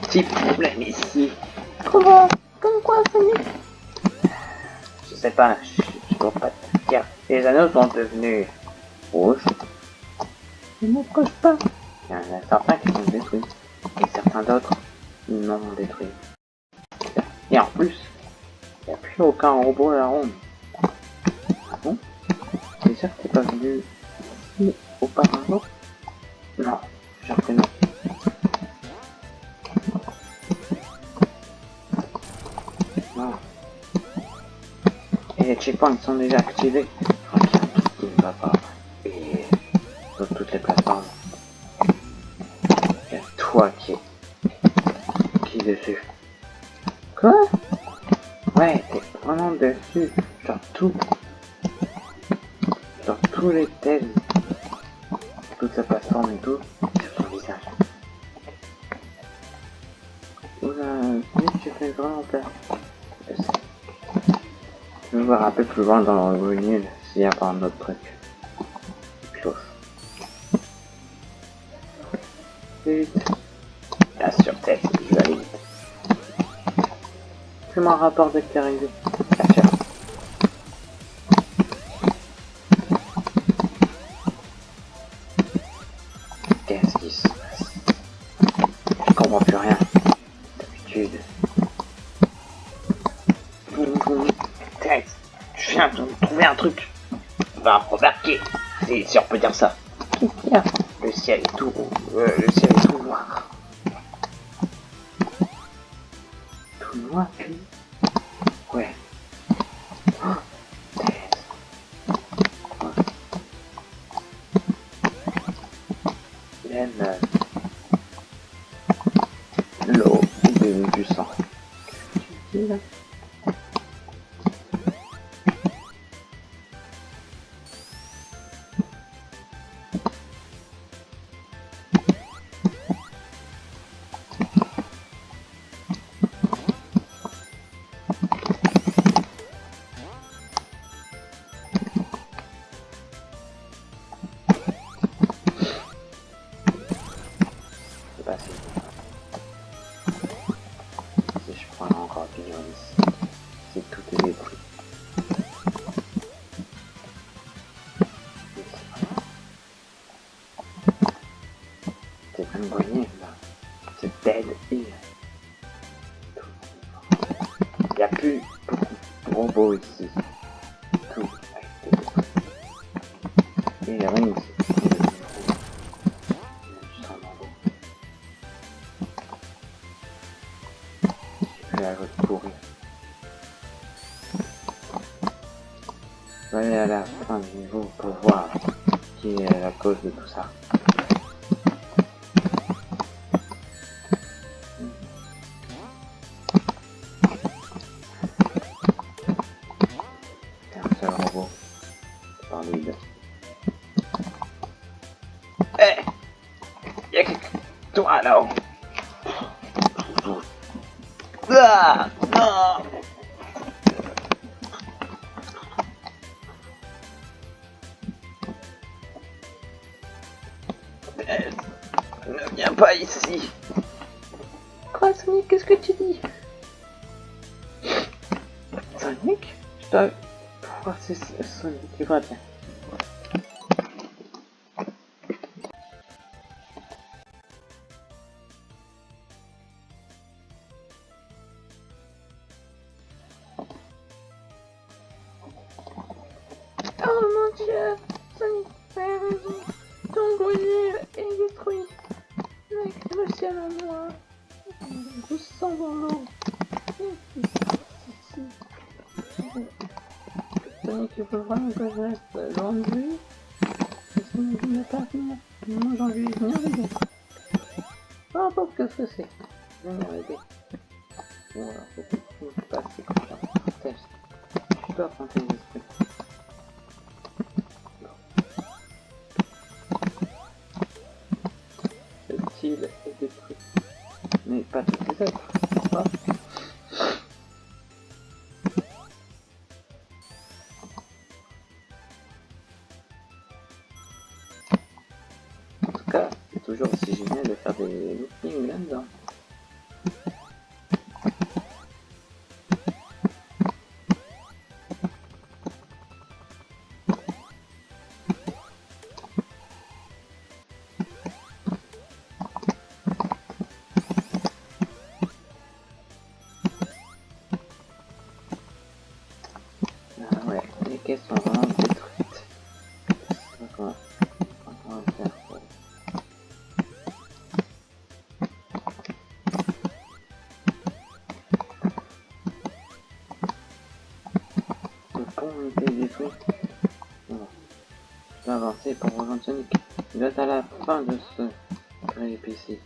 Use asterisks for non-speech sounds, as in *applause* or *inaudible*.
petit problème ici. Comment Comme quoi, Sonic Je sais pas, je, je dois pas dire. Les anneaux sont devenus rouges. Je ne m'approche pas. Il y en a certains qui sont détruits. Et certains d'autres non détruits. Et en plus, il n'y a plus aucun robot à la ronde. Ah bon? C'est sûr que t'es pas venu ici auparavant Non, sûr que. Non. Les checkpoints sont déjà activés. Je crois qu'il y a un truc qui ne va pas. Et sur toutes les plateformes. Il y a toi qui qui est dessus. Quoi? Ouais, t'es vraiment dessus. Sur tout. Sur tous les thèmes. Toute la plateforme et tout. Sur ton visage. Oula, tu fais vraiment peur. Voir un peu plus loin dans le nul s'il y a pas un autre truc. Close. Vite. Sur tête, je vais aller vite. Fais-moi un rapport dès que t'es arrivé. Bien sûr. Qu'est-ce qui se passe? Je comprends plus rien. D'habitude. Va remarquer. Si, si on peut dire ça. *laughs* Le ciel est tout, euh, le ciel est tout noir. Tout noir, puis Ouais. Oh, tête. Ouais. Même C'est si. Je prends encore du ici, si tout est détruit. C'est un grenier là. C'est dead hill. Il n'y a plus beaucoup de robots ici. Tout détruit. Et il y a rien ici. Je vais aller à la fin du niveau pour voir qui est la cause de tout ça. Un seul robot. Par lui. Eh Y'a quelqu'un là-haut Ne viens pas ici. Quoi, Sonic Qu'est-ce que tu dis? Sonic? Je dois si c'est Sonic qui va bien. Dieu Sonic, t'as raison. Ton est détruit. Avec le ciel en noir. Je sens dans l'eau. Sonic, il vraiment que je reste loin de lui. Parce ne pas venir. Moi. Peu importe ce que c'est. Venir l'aider. Voilà, c'est. Je comme ça. Je affronter les En tout cas, c'est toujours aussi génial de faire des loopings là-dedans. Sont vraiment détruites. D'accord. On va faire pour... Le pont a été détruit. Bon. Je vais avancer pour rejoindre Sonic. Il doit être à la fin de ce périple ici.